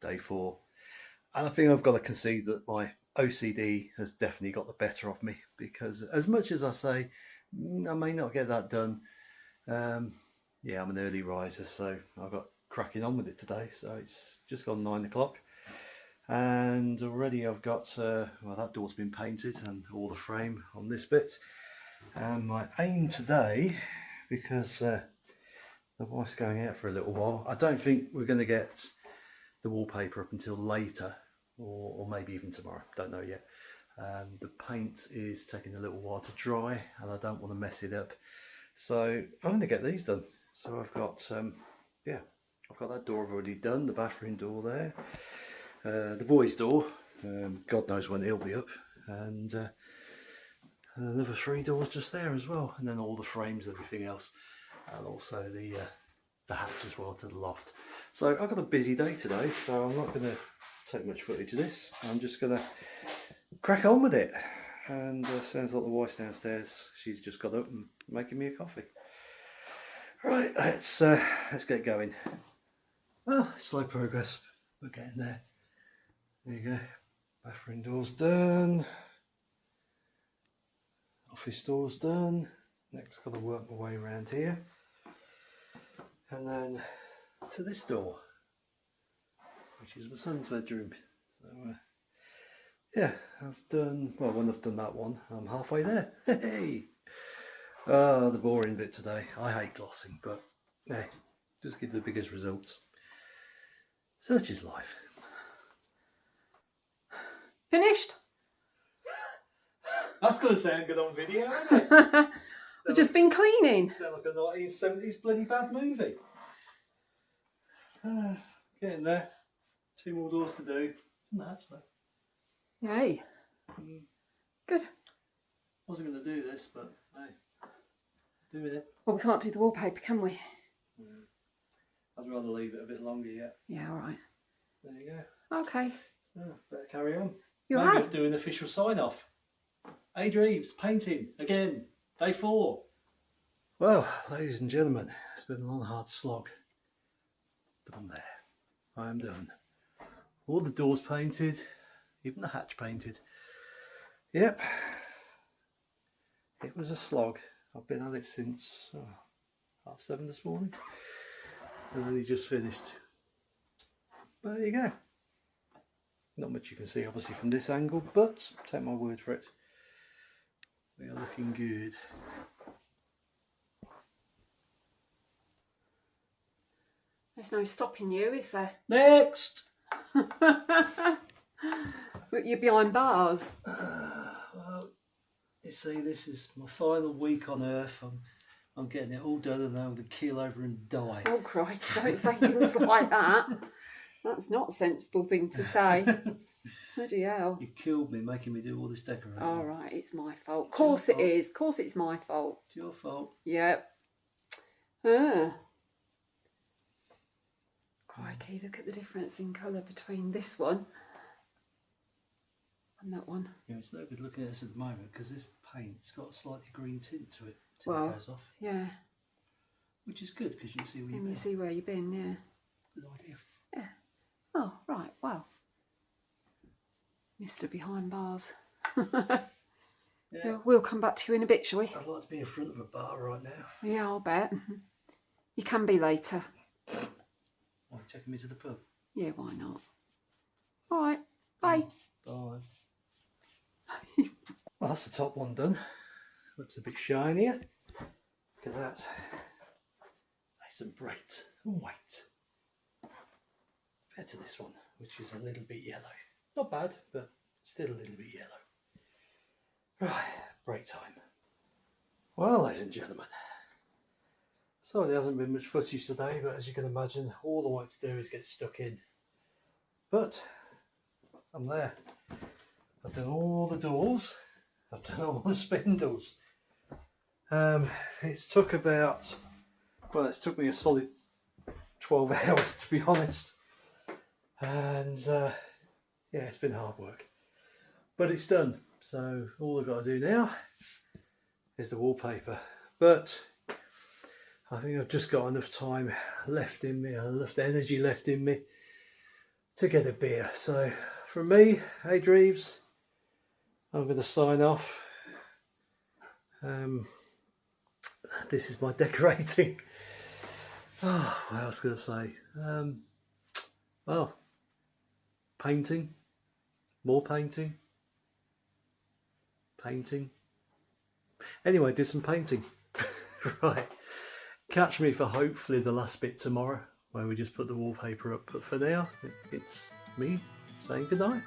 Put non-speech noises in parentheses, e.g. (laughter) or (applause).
day four. And I think I've got to concede that my OCD has definitely got the better of me because as much as I say "Mm, I may not get that done, um, yeah, I'm an early riser, so I've got cracking on with it today. So it's just gone nine o'clock, and already I've got uh, well that door's been painted and all the frame on this bit. And my aim today, because uh, the wife's going out for a little while, I don't think we're going to get the wallpaper up until later, or, or maybe even tomorrow. Don't know yet. Um, the paint is taking a little while to dry, and I don't want to mess it up. So I'm going to get these done. So I've got, um, yeah, I've got that door already done, the bathroom door there, uh, the boys' door. Um, God knows when it'll be up, and, uh, and another three doors just there as well, and then all the frames, everything else, and also the uh, the hatch as well to the loft. So I've got a busy day today, so I'm not going to take much footage of this. I'm just going to crack on with it. And uh, sounds like the wife's downstairs. She's just got up and making me a coffee. Right, let's uh, let's get going. Well, slow progress. We're getting there. There you go. Bathroom doors done. Office doors done. Next, got to work my way around here, and then to this door, which is my son's bedroom. So, uh, yeah, I've done well. When I've done that one, I'm halfway there. (laughs) Hey, ah, the boring bit today. I hate glossing, but hey, just give the biggest results. Such is life. Finished? (laughs) That's gonna sound good on video, isn't it? (laughs) We've just been cleaning. sound like a 1970s bloody bad movie. Ah, (sighs) getting there. Two more doors to do. No, actually, Yay. Good. wasn't going to do this, but hey, doing it. Well, we can't do the wallpaper, can we? I'd rather leave it a bit longer yet. Yeah, all right. There you go. Okay. So, better carry on. You Maybe had. I'll do an official sign off. Ade Reeves, painting, again, day four. Well, ladies and gentlemen, it's been a long, hard slog. I'm there. I am done. All the doors painted, even the hatch painted. Yep. It was a slog. I've been at it since oh, half seven this morning. And then he just finished. But there you go. Not much you can see obviously from this angle, but take my word for it. We are looking good. There's no stopping you, is there? Next! (laughs) But you're behind bars. Well, you see, this is my final week on Earth. I'm, I'm getting it all done and I'm going to keel over and die. Oh, Christ, don't say things (laughs) like that. That's not a sensible thing to say. (laughs) Bloody hell. You killed me making me do all this decorating. All right, it's my fault. Of course it fault. is. Of course it's my fault. It's your fault. Yep. Ah. Crikey, look at the difference in colour between this one and that one. Yeah, it's no good looking at this at the moment because this paint's got a slightly green tint to it till Well. it goes off, Yeah, which is good because you can see where you've you been. see where you've been, yeah. Good idea. Yeah. Oh, right, well. Mr. Behind Bars. Yeah. We'll, we'll come back to you in a bit, shall we? I'd like to be in front of a bar right now. Yeah, I'll bet. (laughs) You can be later. Taking me to the pub? Yeah, why not? All right, bye. Mm, bye. (laughs) well, that's the top one done. Looks a bit shinier. Look at that. Nice and bright and white. Compared to this one, which is a little bit yellow. Not bad, but still a little bit yellow. Right, break time. Well, ladies and gentlemen, sorry there hasn't been much footage today, but as you can imagine, all I want to do is get stuck in. But I'm there. I've done all the doors. I've done all the (laughs) spindles. Um, it's took about, well, it's took me a solid 12 (laughs) hours to be honest. And uh, yeah, it's been hard work. But it's done. So all I've got to do now is the wallpaper. But I think I've just got enough time left in me, enough energy left in me to get a beer. So from me, Ade Reeves, I'm going to sign off. Um, this is my (laughs) decorating. Oh, what else going to say? Um, well, painting, more painting, painting. Anyway, did some painting. (laughs) right. Catch me for hopefully the last bit tomorrow where we just put the wallpaper up. But for now, it's me saying goodnight.